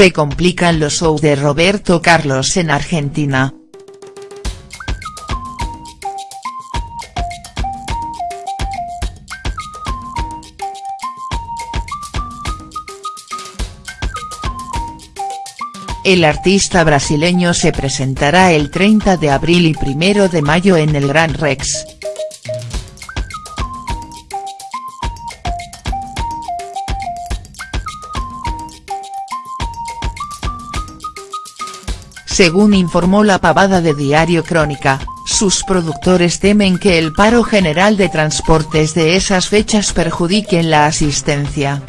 se complican los shows de Roberto Carlos en Argentina. El artista brasileño se presentará el 30 de abril y 1 de mayo en el Gran Rex. Según informó la pavada de Diario Crónica, sus productores temen que el paro general de transportes de esas fechas perjudiquen la asistencia.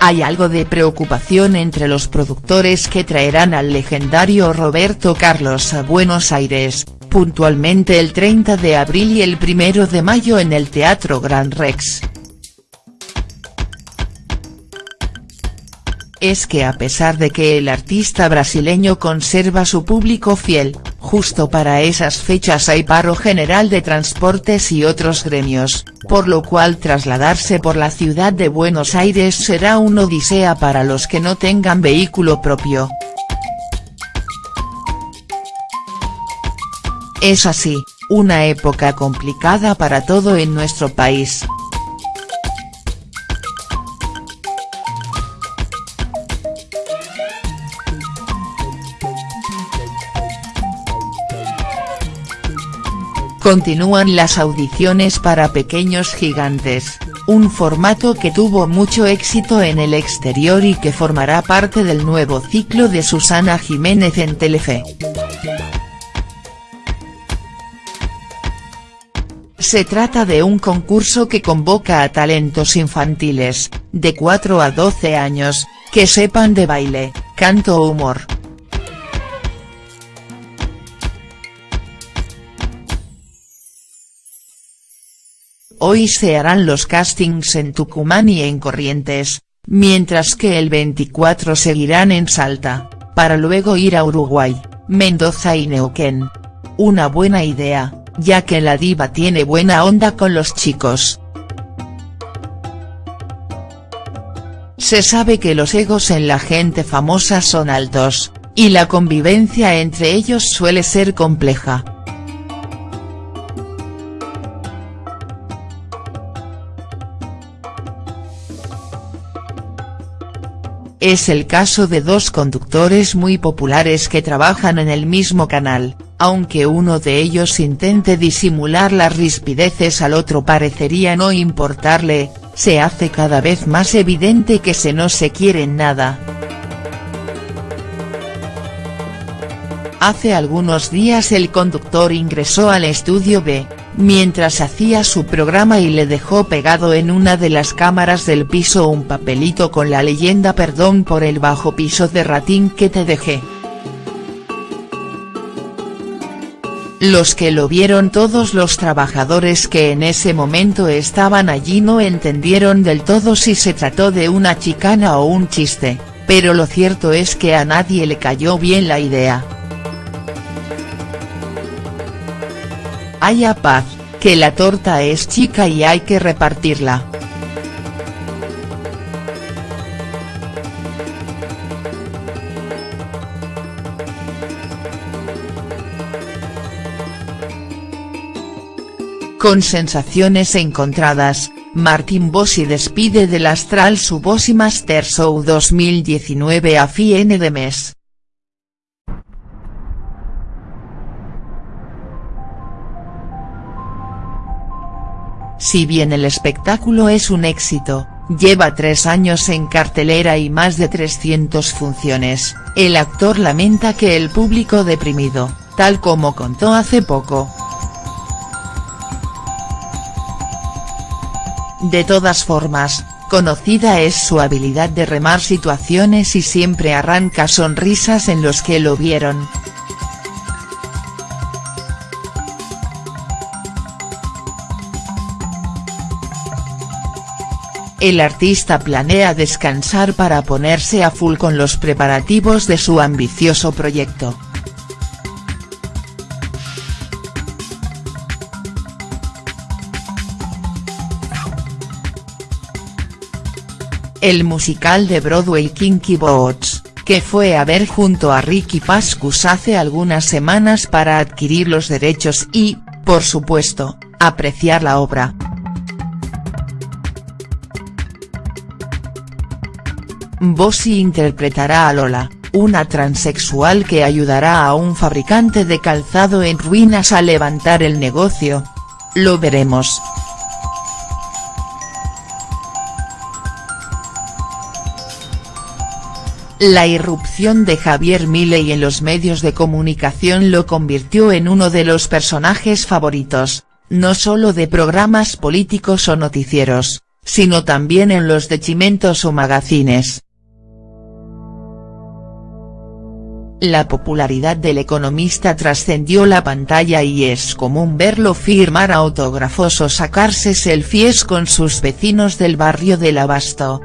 Hay algo de preocupación entre los productores que traerán al legendario Roberto Carlos a Buenos Aires, puntualmente el 30 de abril y el 1 de mayo en el Teatro Gran Rex. Es que a pesar de que el artista brasileño conserva su público fiel, justo para esas fechas hay paro general de transportes y otros gremios, por lo cual trasladarse por la ciudad de Buenos Aires será una odisea para los que no tengan vehículo propio. Es así, una época complicada para todo en nuestro país. Continúan las audiciones para Pequeños Gigantes, un formato que tuvo mucho éxito en el exterior y que formará parte del nuevo ciclo de Susana Jiménez en Telefe. Se trata de un concurso que convoca a talentos infantiles, de 4 a 12 años, que sepan de baile, canto o humor. Hoy se harán los castings en Tucumán y en Corrientes, mientras que el 24 seguirán en Salta, para luego ir a Uruguay, Mendoza y Neuquén. Una buena idea, ya que la diva tiene buena onda con los chicos. Se sabe que los egos en la gente famosa son altos, y la convivencia entre ellos suele ser compleja. Es el caso de dos conductores muy populares que trabajan en el mismo canal, aunque uno de ellos intente disimular las rispideces al otro parecería no importarle, se hace cada vez más evidente que se no se quieren nada. Hace algunos días el conductor ingresó al estudio B, mientras hacía su programa y le dejó pegado en una de las cámaras del piso un papelito con la leyenda perdón por el bajo piso de ratín que te dejé. Los que lo vieron todos los trabajadores que en ese momento estaban allí no entendieron del todo si se trató de una chicana o un chiste, pero lo cierto es que a nadie le cayó bien la idea. Haya paz, que la torta es chica y hay que repartirla. Con sensaciones encontradas, Martín Bossi despide del Astral su Bossi Master Show 2019 a fin de mes. Si bien el espectáculo es un éxito, lleva tres años en cartelera y más de 300 funciones, el actor lamenta que el público deprimido, tal como contó hace poco. De todas formas, conocida es su habilidad de remar situaciones y siempre arranca sonrisas en los que lo vieron. El artista planea descansar para ponerse a full con los preparativos de su ambicioso proyecto. el musical de Broadway Kinky Boots, que fue a ver junto a Ricky Pascus hace algunas semanas para adquirir los derechos y, por supuesto, apreciar la obra. Bossy interpretará a Lola, una transexual que ayudará a un fabricante de calzado en ruinas a levantar el negocio. Lo veremos. La irrupción de Javier Milei en los medios de comunicación lo convirtió en uno de los personajes favoritos, no solo de programas políticos o noticieros, sino también en los de chimentos o magazines. La popularidad del economista trascendió la pantalla y es común verlo firmar autógrafos o sacarse selfies con sus vecinos del barrio del Abasto.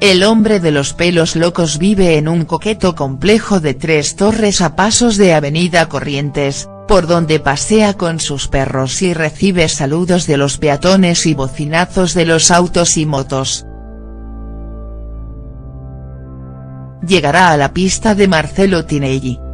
El hombre de los pelos locos vive en un coqueto complejo de tres torres a pasos de Avenida Corrientes, por donde pasea con sus perros y recibe saludos de los peatones y bocinazos de los autos y motos. Llegará a la pista de Marcelo Tinelli.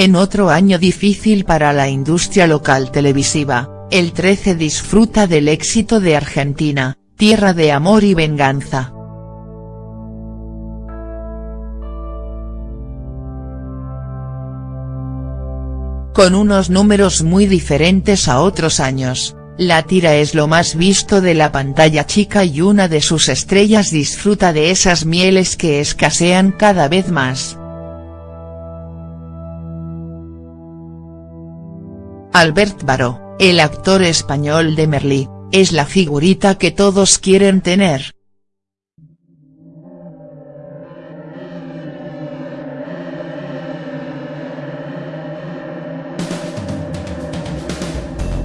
En otro año difícil para la industria local televisiva, el 13 disfruta del éxito de Argentina, tierra de amor y venganza. Con unos números muy diferentes a otros años, la tira es lo más visto de la pantalla chica y una de sus estrellas disfruta de esas mieles que escasean cada vez más. Albert Baró, el actor español de Merlí, es la figurita que todos quieren tener.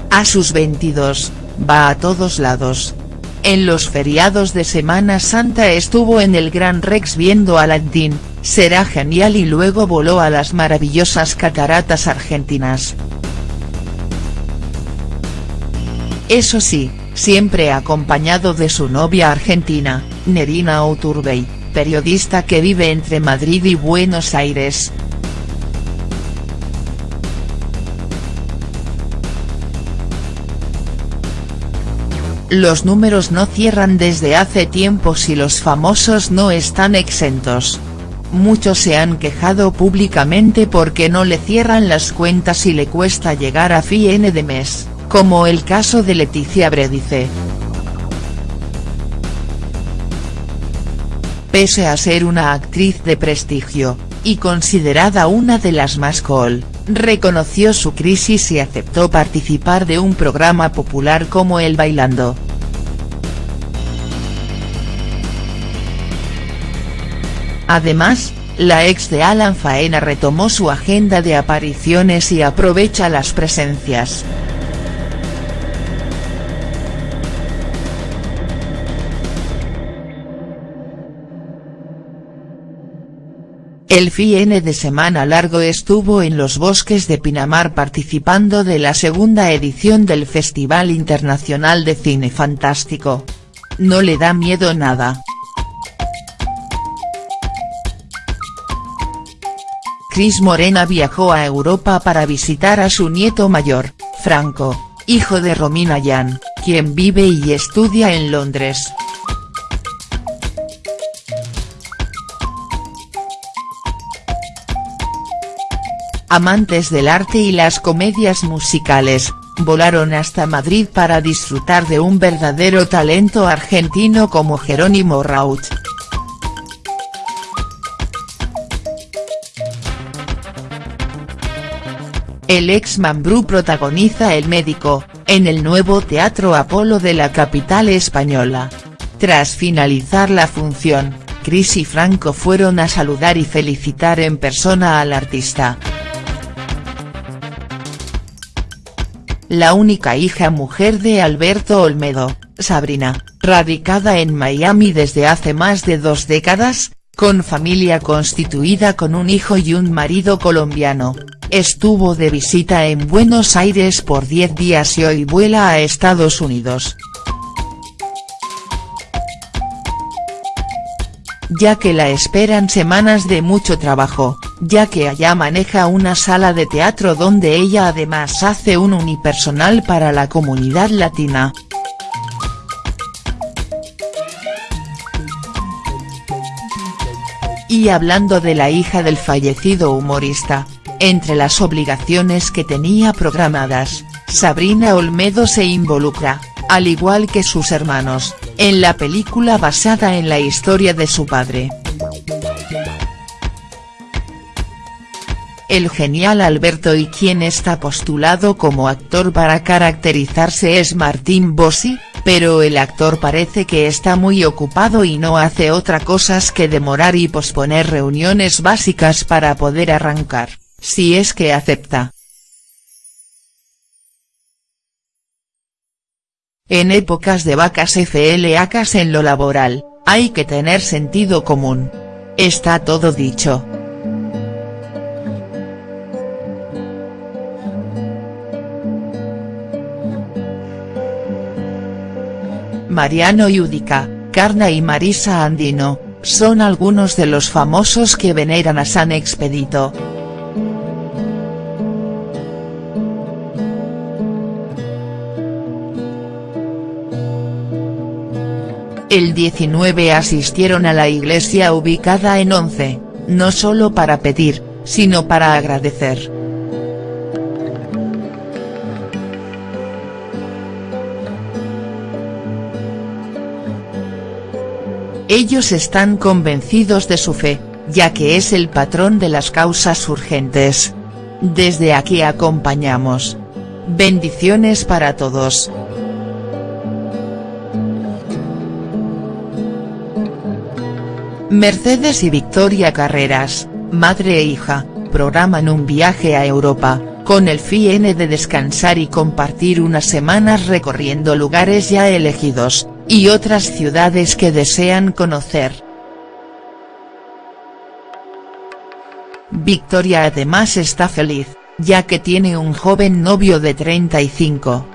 A sus 22, va a todos lados. En los feriados de Semana Santa estuvo en el Gran Rex viendo a Aladdin, será genial y luego voló a las maravillosas cataratas argentinas. Eso sí, siempre acompañado de su novia argentina, Nerina Oturbey, periodista que vive entre Madrid y Buenos Aires. Los números no cierran desde hace tiempo si los famosos no están exentos. Muchos se han quejado públicamente porque no le cierran las cuentas y le cuesta llegar a fin de mes como el caso de Leticia Bredice. Pese a ser una actriz de prestigio, y considerada una de las más cool, reconoció su crisis y aceptó participar de un programa popular como El Bailando. Además, la ex de Alan Faena retomó su agenda de apariciones y aprovecha las presencias. El fin de semana largo estuvo en los bosques de Pinamar participando de la segunda edición del Festival Internacional de Cine Fantástico. No le da miedo nada. Cris Morena viajó a Europa para visitar a su nieto mayor, Franco, hijo de Romina Yan, quien vive y estudia en Londres. Amantes del arte y las comedias musicales, volaron hasta Madrid para disfrutar de un verdadero talento argentino como Jerónimo Raut. El ex Mambrú protagoniza El médico, en el nuevo Teatro Apolo de la capital española. Tras finalizar la función, Cris y Franco fueron a saludar y felicitar en persona al artista. La única hija mujer de Alberto Olmedo, Sabrina, radicada en Miami desde hace más de dos décadas, con familia constituida con un hijo y un marido colombiano, estuvo de visita en Buenos Aires por 10 días y hoy vuela a Estados Unidos. ya que la esperan semanas de mucho trabajo, ya que allá maneja una sala de teatro donde ella además hace un unipersonal para la comunidad latina. Y hablando de la hija del fallecido humorista, entre las obligaciones que tenía programadas, Sabrina Olmedo se involucra, al igual que sus hermanos, en la película basada en la historia de su padre. El genial Alberto y quien está postulado como actor para caracterizarse es Martín Bossi, pero el actor parece que está muy ocupado y no hace otra cosa que demorar y posponer reuniones básicas para poder arrancar, si es que acepta. En épocas de vacas FLAcas en lo laboral, hay que tener sentido común. Está todo dicho. Mariano Yudica, Carna y Marisa Andino, son algunos de los famosos que veneran a San Expedito. El 19 asistieron a la iglesia ubicada en 11, no solo para pedir, sino para agradecer. Ellos están convencidos de su fe, ya que es el patrón de las causas urgentes. Desde aquí acompañamos. Bendiciones para todos. Mercedes y Victoria Carreras, madre e hija, programan un viaje a Europa, con el fin de descansar y compartir unas semanas recorriendo lugares ya elegidos, y otras ciudades que desean conocer. Victoria además está feliz, ya que tiene un joven novio de 35.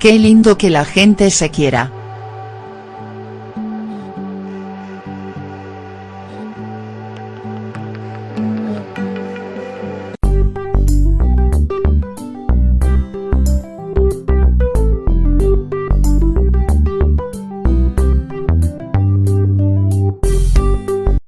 Qué lindo que la gente se quiera.